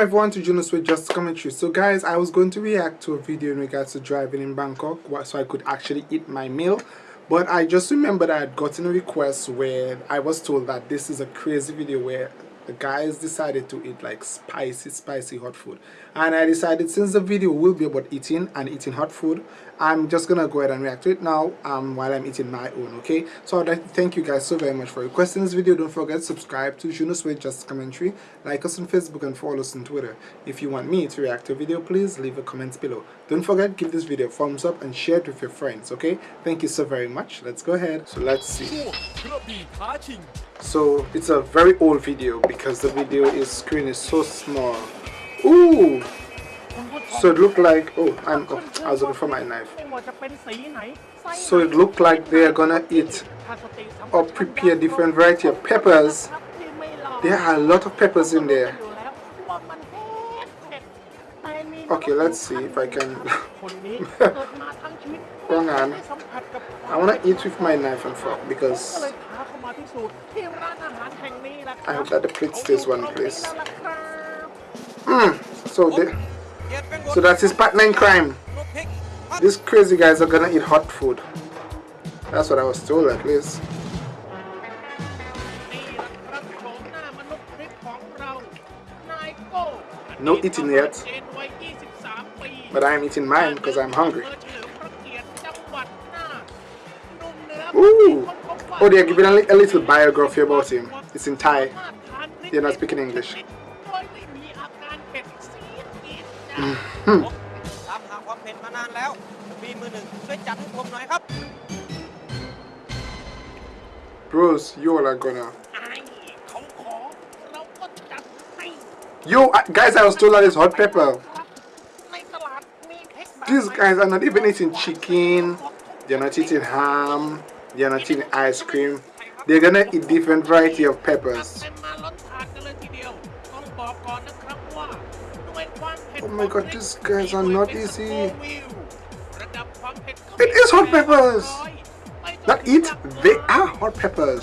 welcome everyone to Junos with Just Commentary. So guys, I was going to react to a video in regards to driving in Bangkok so I could actually eat my meal. But I just remembered I had gotten a request where I was told that this is a crazy video where the guys decided to eat like spicy spicy hot food. And I decided since the video will be about eating and eating hot food I'm just gonna go ahead and react to it now um, while I'm eating my own okay? So I'd like to thank you guys so very much for requesting this video. Don't forget to subscribe to Junos with Just Commentary like us on Facebook and follow us on Twitter. If you want me to react to a video please leave a comment below. Don't forget give this video a thumbs up and share it with your friends okay? Thank you so very much. Let's go ahead. So let's see so it's a very old video because the video is screen is so small. Ooh! So it looked like oh I'm oh, I was looking for my knife. So it looked like they are gonna eat or prepare different variety of peppers. There are a lot of peppers in there. Okay let's see if I can wrong hand I want to eat with my knife and fork because I hope that the plate stays one place. Mm, so the, so that's his partner in crime. These crazy guys are gonna eat hot food. That's what I was told at least. No eating yet. But I'm eating mine because I'm hungry. Ooh! Oh, they're giving a, little biography about him. It's in Thai. They're not speaking English. Mm-hmm. Bros, you all are gonna. Yo, uh, guys, I was told that it's hot pepper. These guys are not even eating chicken. They're not eating ham. They're not eating ice cream. They're gonna eat different variety of peppers. Oh my god, these guys are not easy. It is hot peppers! Not eat, they are hot peppers.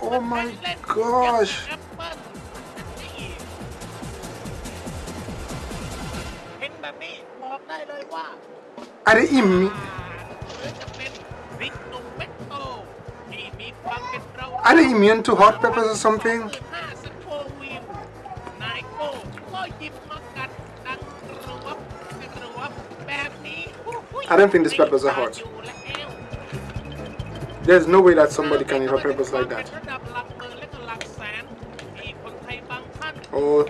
Oh my gosh! Are they immune? Are they immune to hot peppers or something? I don't think these peppers are hot. There's no way that somebody can eat hot peppers like that. Oh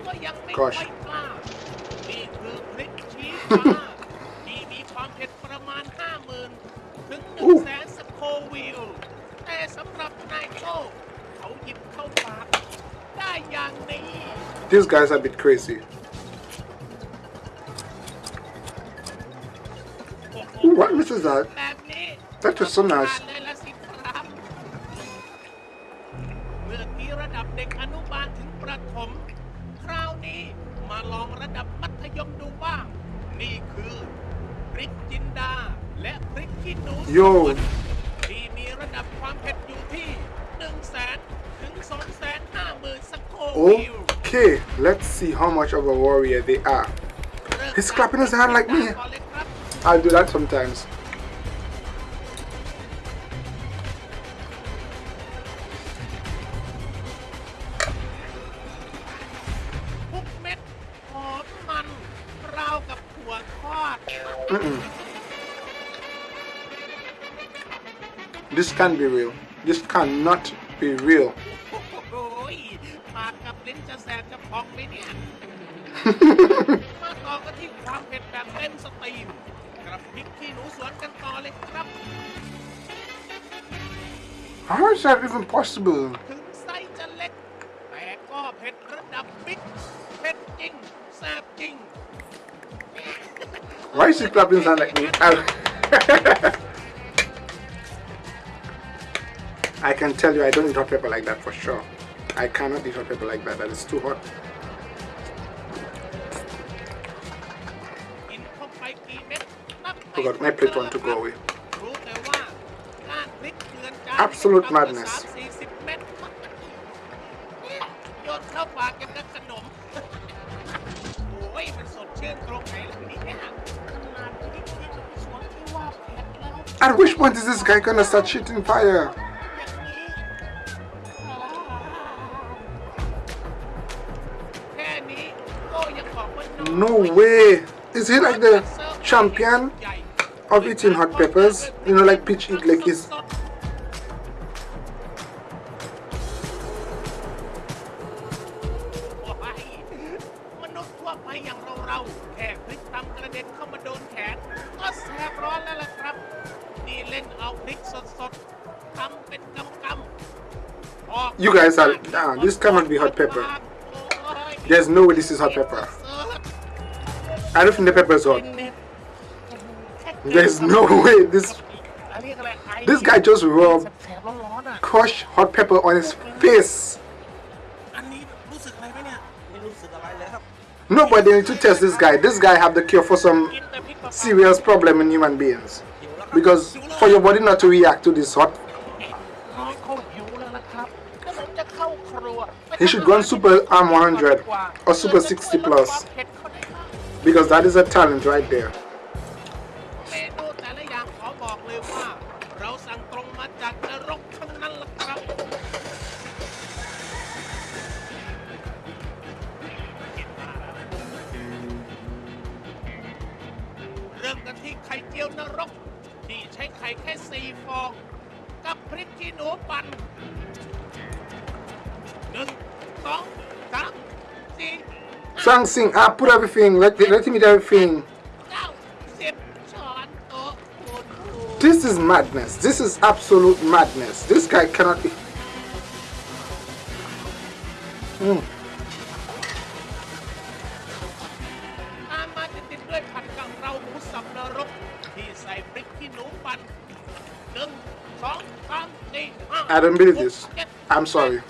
gosh. These guys are a bit crazy. Ooh, what is that? That is so nice. ถม คราวนี้มาลองระดับมัธยมดูบ้าง นี่คือพริกจินดา และพริกขี้หนูสวนที่มีระดับความเผ็ดอยู่ที่1 0 0 0 0แสนถึง2 5 0 0 0 0สโควิล Okay, let's see how much of a warrior they are. He's clapping his hand like me. I'll do that sometimes. can be real. This cannot be real. How is that even possible? Why is he clapping sound like me? I can tell you I don't eat hot pepper like that for sure. I cannot eat hot pepper like that. That is too hot. Oh God, my plate want to go away. Absolute madness. At which point is this guy gonna start shooting fire? No way. Is he like the champion of eating hot peppers? You know, like peach eat like his You guys are, nah, this cannot be hot pepper. There's no way this is hot pepper. I don't think the peppers hot. There's no way this this guy just rubbed crushed hot pepper on his face. No, need to test this guy. This guy have the cure for some serious problem in human beings. Because for your body not to react to this hot he should go on Super Arm 100 or Super 60 Plus. Because that is a talent right there. เมนูแต่ละอย่างขอบอกเลยว่า เราสั่งตรงมาจากนรกทั้งนั้นล่ะครับ เริ่มกันที่ไข่เจียวนรก ที่ใช้ไข่แค่สี่ฟอง กับพริกขี้หนูปั่นหนึ่งสองสามสี่ Sang sing, I put everything, let, let him eat everything. This is madness. This is absolute madness. This guy cannot... Mm. I don't believe this. I'm sorry.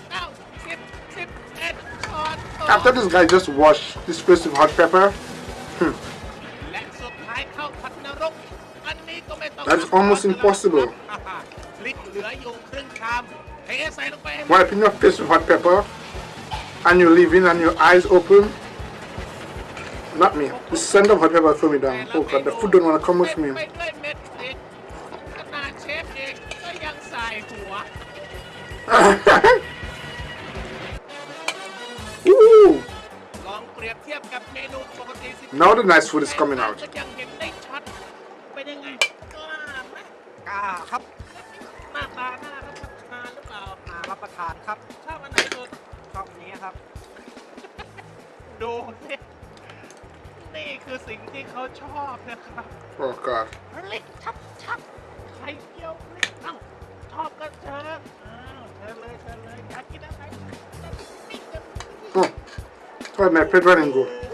After this guy just washed this face with hot pepper. Hmm. That's almost impossible. Wiping your face with hot pepper and you're leaving and your eyes open. Not me. The scent of hot pepper threw me down. Oh god, the food don't want to come with me. Now the nice food is coming out. ก็ยังเห็นได้ชัดเป็นยังไงกล้าไหมกล้าครับหน้าตาน่ารับประทานหรือเปล่ามารับประทานครับชอบอันไหนสุดชอบอันนี้ครับ ดูสินี่คือสิ่งที่เขาชอบนะครับ Oh god. พริกชับชับไข่เจียวพริกตั้งชอบก็เชิญอ้าวเชิญเลยเชิญเลยอยากกินอะไรนี่จะ Oh. Where'd my plate run and go? อุ้ยดู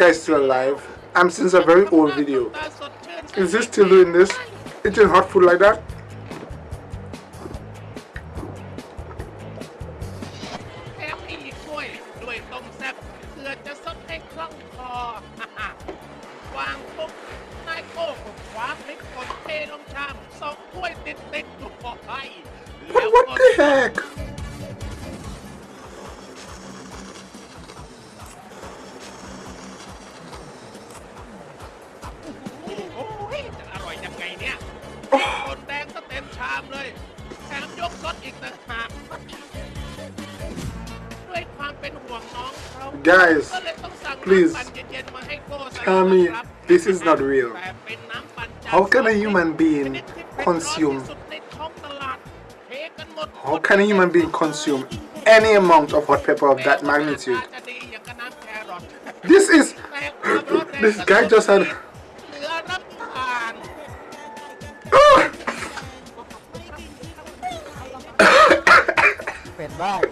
guy is still alive. I'm since a very old video. Is he still doing this? Eating hot food like that? Guys, please tell me this is not real. How can a human being consume? How can a human being consume any amount of hot pepper of that magnitude? This is. This guy just had. Ah!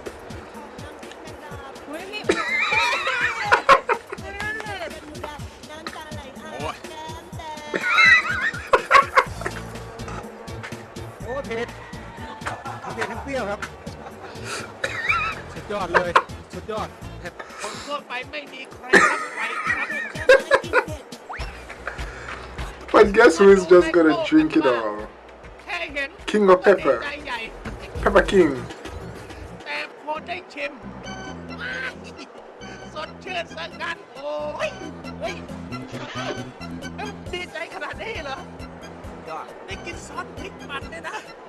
who is just gonna drink it all. King of Pepper. Pepper King.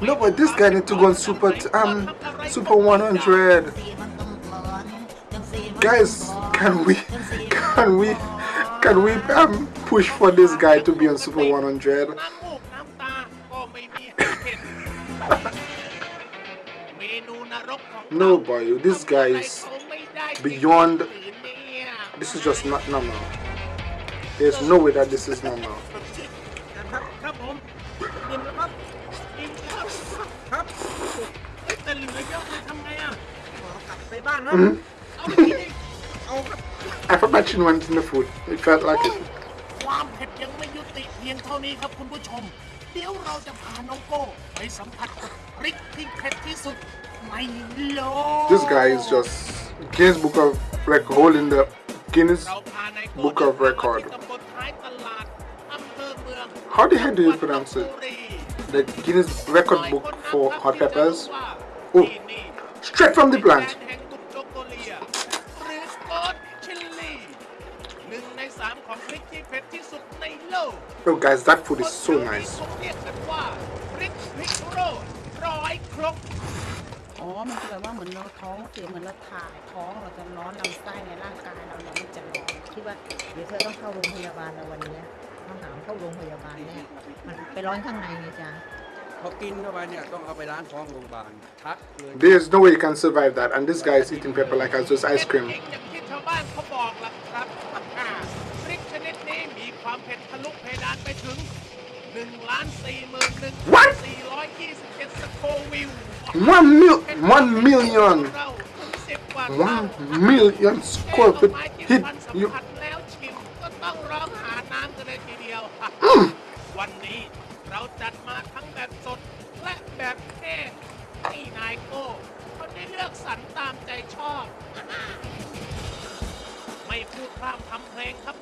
No, but this guy need to go on super um super 100. Guys, can we can we can we um push for this guy to be on Super 100. no, boy, this guy is beyond. This is just not normal. There's no way that this is normal. Mm -hmm. I forgot she went in the food. It felt like it. ความเผ็ดยังไม่ยุติเพียงเท่านี้ครับคุณผู้ชม เดี๋ยวเราจะพาน้องโก้ไปสัมผัสกับพริกที่เผ็ดที่สุดในโลก This guy is just Guinness Book of Record holding the Guinness เราพานายโก้ Book of เดินทางมา Record ที่ตำบลท้ายตลาดอำเภอเมือง How the heck do you pronounce it? จังหวัดลพบุรี The Guinness Record Book for hot peppers. โอ้ Oh, straight from the plant. Oh, guys, that food is so nice. เขาเรียกกันว่าพริกพริกโรดร้อยครกอ๋อ มันคือแบบว่าเหมือนเราท้องเสียเหมือนเราถ่ายท้องเราจะร้อนลำไส้ในร่างกายเราเนี่ยมันจะร้อนคิดว่าเดี๋ยวเธอต้องเข้าโรงพยาบาลแล้ววันเนี้ยต้องหามเข้าโรงพยาบาลเนี่ยมันไปร้อนข้างในไงจ๊ะพอกินเข้าไปเนี่ยต้องเอาไปล้างท้องโรงพยาบาลชักเลย There's no way you can survive that. And this guy is eating pepper like it's just ice cream. เผ็ดจริงอย่างที่ชาวบ้านเขาบอกล่ะครับพริกชนิดนี้มี ความเผ็ดทะลุเพดานไปถึง1ล้าน4หมื่น1 What? 427สโควิล One mil, one million, เราถึงสิบกว่า one million square feet hit สัม you. ผัสแล้วชิมก็ต้องร้องหาน้ำกันเลยทีเดียว วันนี้เราจัดมาทั้งแบบสดและแบบแห้งที่นายโก้เขาได้เลือกสรรตามใจชอบ ไม่พูดพร่ำทำเพลงครับ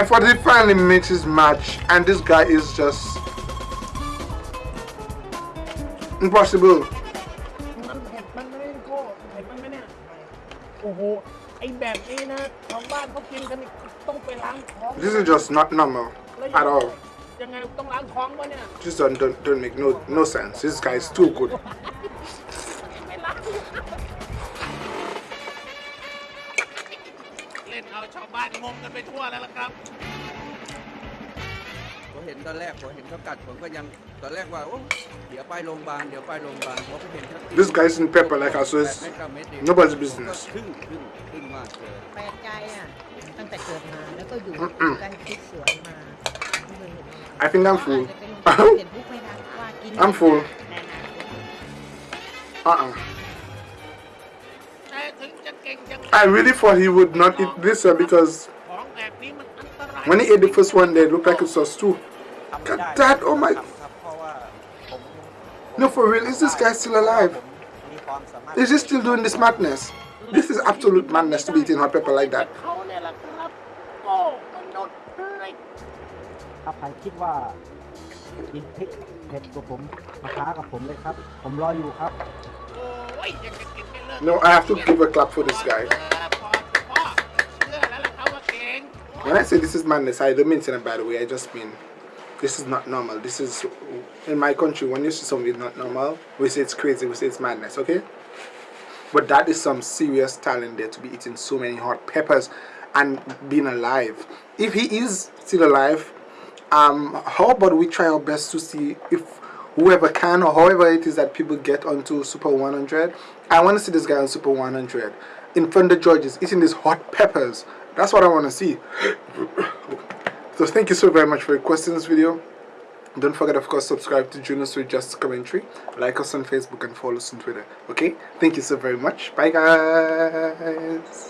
And Forty finally makes his match, and this guy is just impossible. This is just not normal at all. Just don't don't, don't make no no sense. This guy is too good. บ้านงงกันไปทั่วแล้วล่ะครับ ผมเห็นตอนแรกผมเห็นเขากัดผมก็ยังตอนแรกว่าโอ้เดี๋ยวไปโรงพยาบาลเดี๋ยวไปโรงพยาบาลพอไปเห็นชัด This guy's in pepper like us, so แปด it's เม็ดเก้าเม็ดเอง nobody's business ก็ขึ้นขึ้นขึ้นมากเลย แปลกใจอ่ะ ตั้งแต่เกิดมาแล้วก็อยู่ อืม ใกล้ชิดสวนมาไม่เคยเห็นอะไร I think I'm full. อาจจะเป็นเห็นผู้ไม่ได้ว่ากิน I'm full. ในอนาคต Uh-uh. I really thought he would not eat this one because when he ate the first one, they looked like it was too. God, that, oh my. No, for real, is this guy still alive? Is he still doing this madness? This is absolute madness to be eating hot pepper like that. No, I have to give a clap for this guy. When I say this is madness, I don't mean it in a bad way. I just mean this is not normal. This is, in my country, when you see something not normal, we say it's crazy, we say it's madness, okay? But that is some serious talent there to be eating so many hot peppers and being alive. If he is still alive, um, how about we try our best to see if whoever can or however it is that people get onto Super 100. I want to see this guy on Super 100 in front of judges eating these hot peppers. That's what I want to see. so thank you so very much for requesting this video. Don't forget, of course, subscribe to Junos with Just Commentary. Like us on Facebook and follow us on Twitter. Okay? Thank you so very much. Bye, guys.